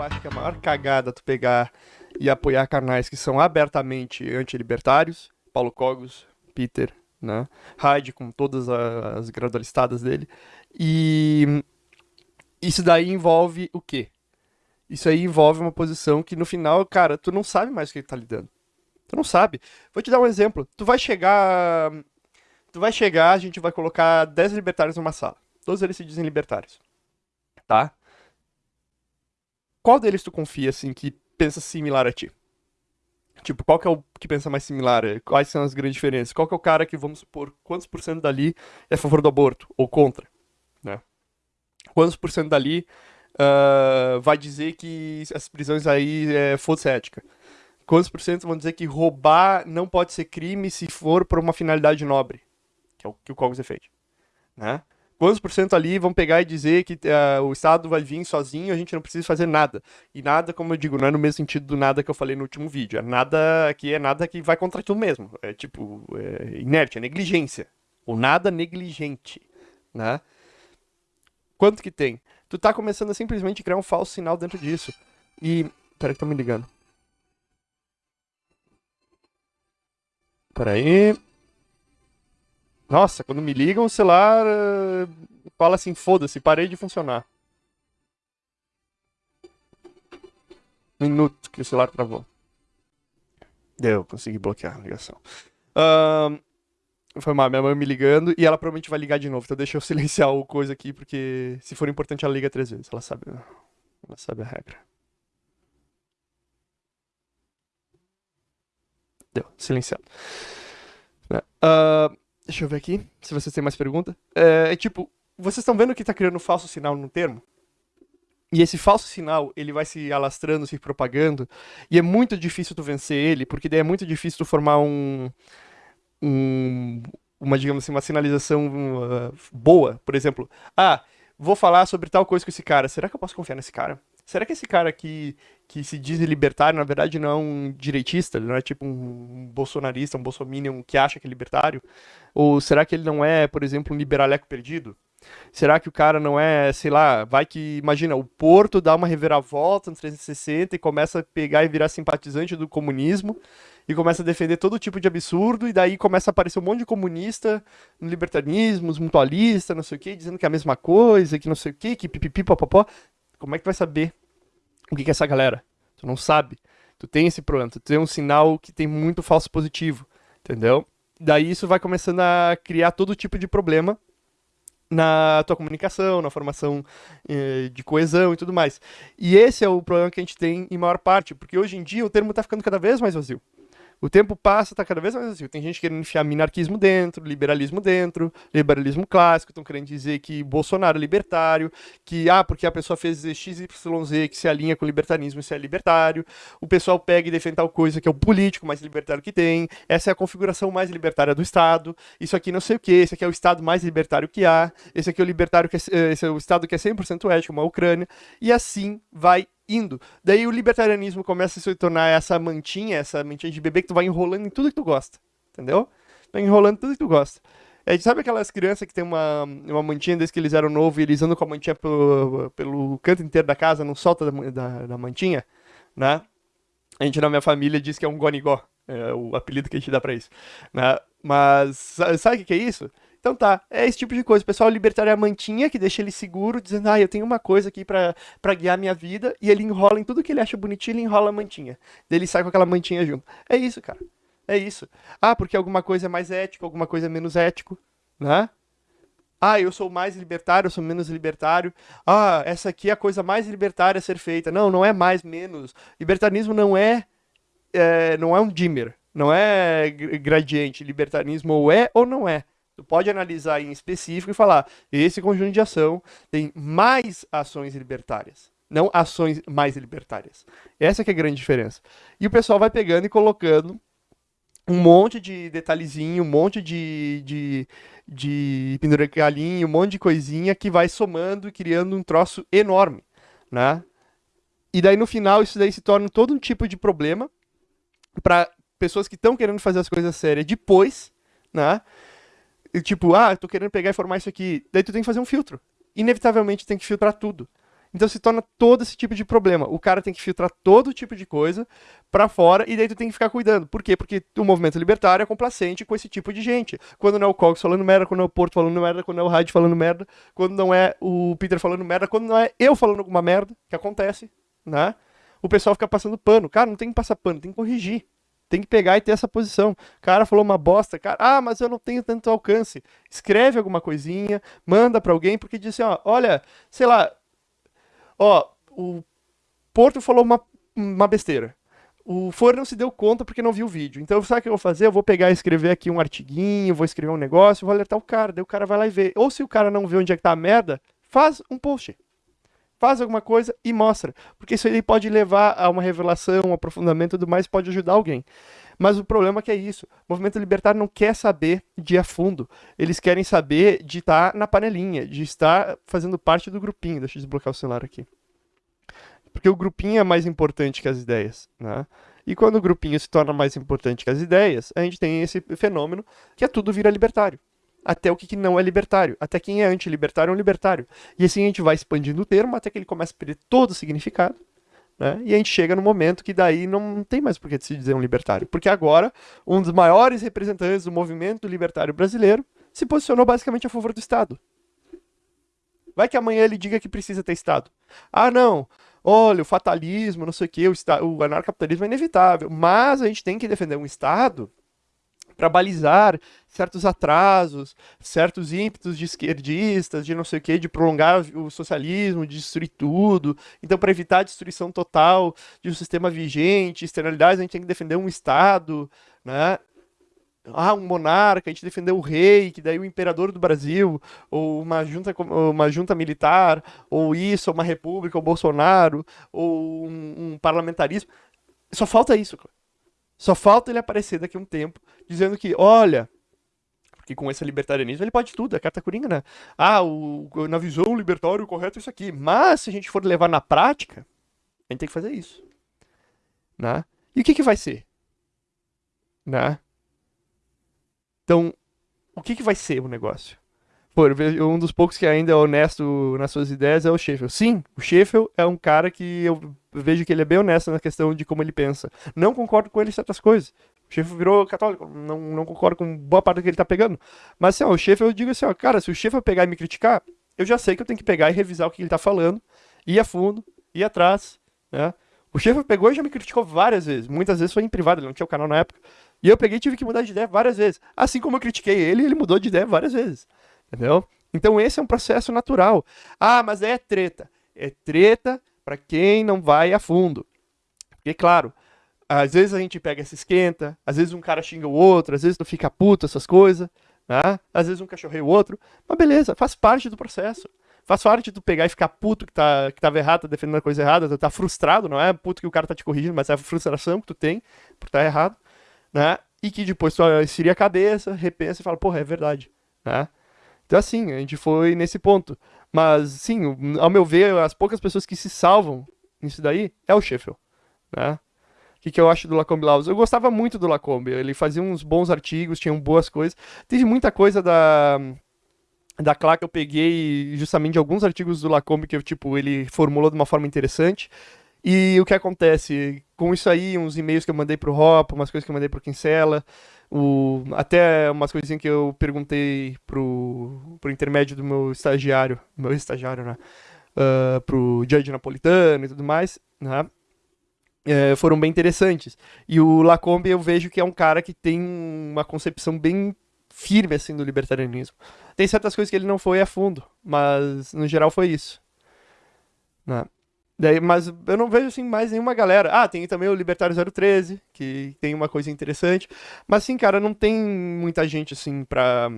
eu acho que é a maior cagada tu pegar e apoiar canais que são abertamente antilibertários, Paulo Cogos, Peter, né? Hyde com todas as gradualistadas dele. E isso daí envolve o quê? Isso aí envolve uma posição que no final, cara, tu não sabe mais o que ele tá lidando. Tu não sabe. Vou te dar um exemplo. Tu vai chegar. Tu vai chegar, a gente vai colocar 10 libertários numa sala. Todos eles se dizem libertários. Tá? Qual deles tu confia, assim, que pensa similar a ti? Tipo, qual que é o que pensa mais similar? Quais são as grandes diferenças? Qual que é o cara que, vamos supor, quantos por cento dali é a favor do aborto? Ou contra? Né? Quantos por cento dali uh, vai dizer que as prisões aí é foda ética? Quantos por cento vão dizer que roubar não pode ser crime se for por uma finalidade nobre? Que é o que o Cogos defende. Né? Quantos por cento ali vão pegar e dizer que uh, o Estado vai vir sozinho, a gente não precisa fazer nada. E nada, como eu digo, não é no mesmo sentido do nada que eu falei no último vídeo. É nada que é nada que vai contra tu mesmo. É tipo, é inerte, é negligência. Ou nada negligente, né? Quanto que tem? Tu tá começando a simplesmente criar um falso sinal dentro disso. E... Peraí que tá me ligando. Peraí... Nossa, quando me ligam, o celular uh, fala assim, foda-se, parei de funcionar. Minuto que o celular travou. Deu, consegui bloquear a ligação. Uh, foi mal, minha mãe me ligando e ela provavelmente vai ligar de novo. Então deixa eu silenciar o coisa aqui, porque se for importante ela liga três vezes. Ela sabe, ela sabe a regra. Deu, silenciado. Uh, Deixa eu ver aqui, se vocês têm mais pergunta. É, é tipo, vocês estão vendo que está criando um falso sinal no termo? E esse falso sinal, ele vai se alastrando, se propagando, e é muito difícil tu vencer ele, porque daí é muito difícil tu formar um, um uma, digamos assim, uma sinalização uh, boa. Por exemplo, ah, vou falar sobre tal coisa com esse cara, será que eu posso confiar nesse cara? Será que esse cara que, que se diz libertário, na verdade, não é um direitista? Não é tipo um bolsonarista, um bolsominion que acha que é libertário? Ou será que ele não é, por exemplo, um liberaleco perdido? Será que o cara não é, sei lá, vai que, imagina, o Porto dá uma reviravolta no 360 e começa a pegar e virar simpatizante do comunismo e começa a defender todo tipo de absurdo e daí começa a aparecer um monte de comunista no libertarismo, os mutualistas, não sei o que, dizendo que é a mesma coisa, que não sei o que, que pipipi, popopó. Como é que vai saber o que, é essa galera? Tu não sabe. Tu tem esse problema, tu tem um sinal que tem muito falso positivo, entendeu? Daí isso vai começando a criar todo tipo de problema na tua comunicação, na formação eh, de coesão e tudo mais. E esse é o problema que a gente tem em maior parte, porque hoje em dia o termo está ficando cada vez mais vazio. O tempo passa, tá cada vez mais assim. Tem gente querendo enfiar minarquismo dentro, liberalismo dentro, liberalismo clássico, estão querendo dizer que Bolsonaro é libertário, que, ah, porque a pessoa fez XYZ que se alinha com o libertarismo, isso é libertário. O pessoal pega e defende tal coisa que é o político mais libertário que tem. Essa é a configuração mais libertária do Estado. Isso aqui não sei o que, esse aqui é o Estado mais libertário que há. Esse aqui é o libertário que é, eh, esse é o Estado que é 100% ético, uma Ucrânia. E assim vai indo. Daí o libertarianismo começa a se tornar essa mantinha, essa mantinha de bebê que tu vai enrolando em tudo que tu gosta. Entendeu? Vai enrolando tudo que tu gosta. É, sabe aquelas crianças que tem uma, uma mantinha desde que eles eram novos e eles andam com a mantinha pelo, pelo canto inteiro da casa, não solta da, da, da mantinha? Né? A gente na minha família diz que é um gonigó, é o apelido que a gente dá pra isso. Né? Mas sabe o que, é isso? Então tá, é esse tipo de coisa. O pessoal libertário é a mantinha que deixa ele seguro, dizendo, ah, eu tenho uma coisa aqui pra guiar minha vida, e ele enrola em tudo que ele acha bonitinho, ele enrola a mantinha. Daí ele sai com aquela mantinha junto. É isso, cara. É isso. Ah, porque alguma coisa é mais ético, alguma coisa é menos ético, né? Ah, eu sou mais libertário, eu sou menos libertário. Ah, essa aqui é a coisa mais libertária a ser feita. Não, não é mais, menos. Libertarismo não é, é não é um dimmer, não é gradiente. Libertarismo ou é ou não é. Tu pode analisar em específico e falar: esse conjunto de ação tem mais ações libertárias, não ações mais libertárias. Essa que é a grande diferença. E o pessoal vai pegando e colocando um monte de detalhezinho, um monte de, de, de um monte de coisinha que vai somando e criando um troço enorme, né? E daí no final isso daí se torna todo um tipo de problema para pessoas que estão querendo fazer as coisas sérias depois, né? Tipo, ah, tô querendo pegar e formar isso aqui. Daí tu tem que fazer um filtro. Inevitavelmente tem que filtrar tudo. Então se torna todo esse tipo de problema. O cara tem que filtrar todo tipo de coisa para fora e daí tu tem que ficar cuidando. Por quê? Porque o movimento libertário é complacente com esse tipo de gente. Quando não é o Cox falando merda, quando não é o Porto falando merda, quando não é o Hyde falando merda, quando não é o Peter falando merda, quando não é eu falando alguma merda, que acontece, né? O pessoal fica passando pano. Cara, não tem que passar pano, tem que corrigir. Tem que pegar e ter essa posição. O cara falou uma bosta, cara. Ah, mas eu não tenho tanto alcance. Escreve alguma coisinha, manda para alguém, porque diz assim, ó, olha, sei lá, ó, o Porto falou uma, uma besteira. O For não se deu conta porque não viu o vídeo. Então, sabe o que eu vou fazer? Eu vou pegar e escrever aqui um artiguinho, vou escrever um negócio, vou alertar o cara, daí o cara vai lá e vê. Ou se o cara não vê onde é que tá a merda, faz um post faz alguma coisa e mostra. Porque isso aí pode levar a uma revelação, um aprofundamento e tudo mais, pode ajudar alguém. Mas o problema é que é isso. O movimento libertário não quer saber de a fundo. Eles querem saber de estar na panelinha, de estar fazendo parte do grupinho. Deixa eu desbloquear o celular aqui. Porque o grupinho é mais importante que as ideias, né? E quando o grupinho se torna mais importante que as ideias, a gente tem esse fenômeno que é tudo vira libertário até o que, não é libertário. Até quem é anti-libertário é um libertário. E assim a gente vai expandindo o termo até que ele começa a perder todo o significado. Né? E a gente chega no momento que daí não tem mais por que se dizer um libertário. Porque agora, um dos maiores representantes do movimento libertário brasileiro se posicionou basicamente a favor do Estado. Vai que amanhã ele diga que precisa ter Estado. Ah, não. Olha, o fatalismo, não sei o que, o, o anarcapitalismo é inevitável. Mas a gente tem que defender um Estado para balizar certos atrasos, certos ímpetos de esquerdistas, de não sei o que, de prolongar o socialismo, de destruir tudo. Então, para evitar a destruição total de um sistema vigente, externalidades, a gente tem que defender um Estado, né? ah, um monarca, a gente defendeu o rei, que daí o imperador do Brasil, ou uma junta, uma junta militar, ou isso, ou uma república, ou Bolsonaro, ou um, um parlamentarismo. Só falta isso, Só falta ele aparecer daqui a um tempo dizendo que, olha, porque com esse libertarianismo ele pode tudo, é carta coringa, né? Ah, o, na visão libertário o correto é isso aqui. Mas se a gente for levar na prática, a gente tem que fazer isso. Né? E o que, que vai ser? Né? Então, o que, que vai ser o negócio? Um dos poucos que ainda é honesto nas suas ideias é o Sheffield. Sim, o Sheffield é um cara que eu vejo que ele é bem honesto na questão de como ele pensa. Não concordo com ele em certas coisas. O Sheffield virou católico, não, não concordo com boa parte do que ele tá pegando. Mas assim, ó, o Sheffield, eu digo assim, ó, cara, se o Sheffield pegar e me criticar, eu já sei que eu tenho que pegar e revisar o que ele tá falando, ir a fundo, ir atrás, né? O Sheffield pegou e já me criticou várias vezes. Muitas vezes foi em privado, ele não tinha o canal na época. E eu peguei e tive que mudar de ideia várias vezes. Assim como eu critiquei ele, ele mudou de ideia várias vezes. Entendeu? Então esse é um processo natural. Ah, mas é treta. É treta para quem não vai a fundo. Porque, claro, às vezes a gente pega e se esquenta, às vezes um cara xinga o outro, às vezes tu fica puto, essas coisas, né? Às vezes um cachorreia o outro. Mas beleza, faz parte do processo. Faz parte de tu pegar e ficar puto que, tá, que tava errado, tá defendendo a coisa errada, tu tá frustrado, não é puto que o cara tá te corrigindo, mas é a frustração que tu tem por estar tá errado, né? E que depois tu seria a cabeça, repensa e fala, porra, é verdade, né? Então, assim, a gente foi nesse ponto. Mas, sim, ao meu ver, as poucas pessoas que se salvam nisso daí é o Sheffield, né? O que, que eu acho do Lacombe Laws? Eu gostava muito do Lacombe, ele fazia uns bons artigos, tinha boas coisas. Teve muita coisa da da Clá que eu peguei justamente de alguns artigos do Lacombe que tipo, ele formulou de uma forma interessante. E o que acontece? Com isso aí, uns e-mails que eu mandei pro Hop, umas coisas que eu mandei pro Kinsella, o, até umas coisinhas que eu perguntei pro, pro intermédio do meu estagiário, meu estagiário, né? Uh, pro Judge Napolitano e tudo mais, né? É, foram bem interessantes. E o Lacombe eu vejo que é um cara que tem uma concepção bem firme assim do libertarianismo. Tem certas coisas que ele não foi a fundo, mas no geral foi isso. Né? Daí, mas eu não vejo assim mais nenhuma galera. Ah, tem também o Libertário 013, que tem uma coisa interessante. Mas assim, cara, não tem muita gente assim pra.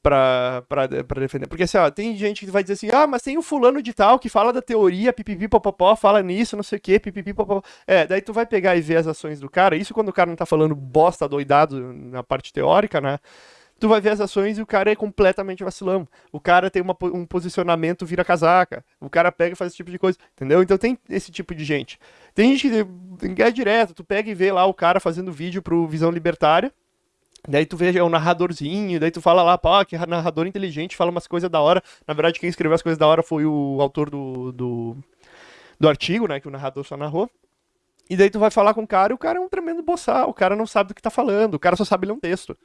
Pra, pra, pra defender. Porque assim, ó, tem gente que vai dizer assim, ah, mas tem o fulano de tal que fala da teoria, pipipi, popopó, fala nisso, não sei o que, pipipi, popopó. É, daí tu vai pegar e ver as ações do cara, isso quando o cara não tá falando bosta doidado na parte teórica, né? Tu vai ver as ações e o cara é completamente vacilão. O cara tem uma, um posicionamento vira casaca. O cara pega e faz esse tipo de coisa, entendeu? Então tem esse tipo de gente. Tem gente que é direto, tu pega e vê lá o cara fazendo vídeo pro Visão Libertária, Daí tu vê é um narradorzinho, daí tu fala lá, pô, que narrador inteligente, fala umas coisas da hora. Na verdade, quem escreveu as coisas da hora foi o autor do, do, do artigo, né? Que o narrador só narrou. E daí tu vai falar com o cara e o cara é um tremendo boçal, o cara não sabe do que tá falando, o cara só sabe ler um texto.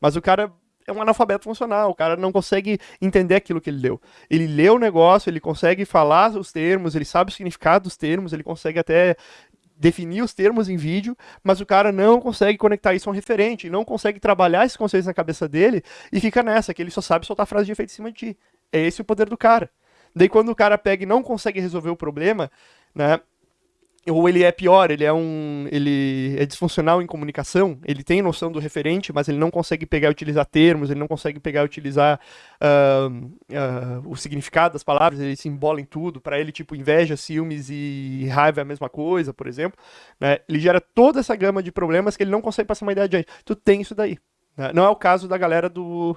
Mas o cara é um analfabeto funcional, o cara não consegue entender aquilo que ele leu. Ele lê o negócio, ele consegue falar os termos, ele sabe o significado dos termos, ele consegue até definir os termos em vídeo, mas o cara não consegue conectar isso a um referente, não consegue trabalhar esses conceitos na cabeça dele e fica nessa, que ele só sabe soltar frase de efeito em cima de ti. É esse o poder do cara. Daí quando o cara pega e não consegue resolver o problema, né, ou ele é pior, ele é um. ele é disfuncional em comunicação, ele tem noção do referente, mas ele não consegue pegar e utilizar termos, ele não consegue pegar e utilizar uh, uh, o significado das palavras, ele se embola em tudo, para ele, tipo, inveja, ciúmes e raiva é a mesma coisa, por exemplo. Né? Ele gera toda essa gama de problemas que ele não consegue passar uma ideia adiante. Tu tem isso daí. Né? Não é o caso da galera do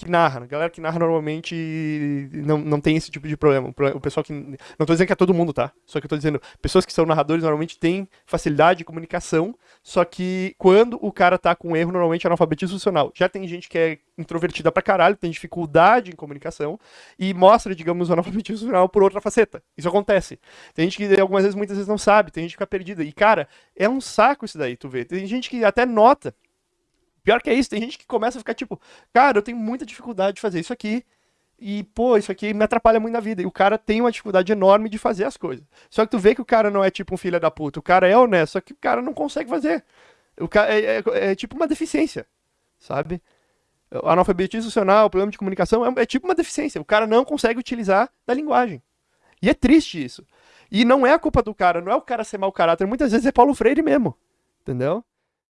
que narra. Galera que narra normalmente não, não tem esse tipo de problema. O pessoal que. Não estou dizendo que é todo mundo, tá? Só que eu tô dizendo, pessoas que são narradores normalmente têm facilidade de comunicação, só que quando o cara tá com erro, normalmente é analfabetismo funcional. Já tem gente que é introvertida pra caralho, tem dificuldade em comunicação e mostra, digamos, o analfabetismo funcional por outra faceta. Isso acontece. Tem gente que algumas vezes, muitas vezes não sabe, tem gente que fica perdida. E, cara, é um saco isso daí, tu vê. Tem gente que até nota Pior que é isso, tem gente que começa a ficar tipo, cara, eu tenho muita dificuldade de fazer isso aqui. E, pô, isso aqui me atrapalha muito na vida. E o cara tem uma dificuldade enorme de fazer as coisas. Só que tu vê que o cara não é tipo um filho da puta. O cara é honesto, só que o cara não consegue fazer. O cara é, é, é tipo uma deficiência, sabe? O analfabetismo funcional, problema de comunicação é, é tipo uma deficiência. O cara não consegue utilizar da linguagem. E é triste isso. E não é a culpa do cara, não é o cara ser mau caráter. Muitas vezes é Paulo Freire mesmo. Entendeu?